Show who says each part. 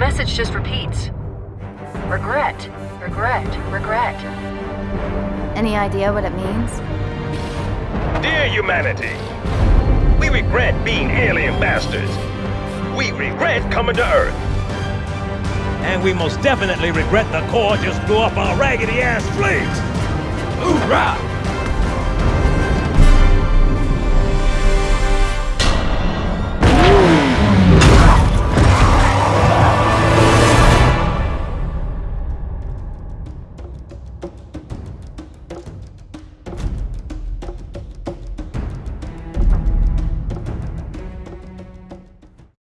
Speaker 1: message just repeats. Regret, regret, regret.
Speaker 2: Any idea what it means?
Speaker 3: Dear humanity, we regret being alien bastards. We regret coming to Earth.
Speaker 4: And we most definitely regret the Corps just blew up our raggedy-ass fleet! Hoorah!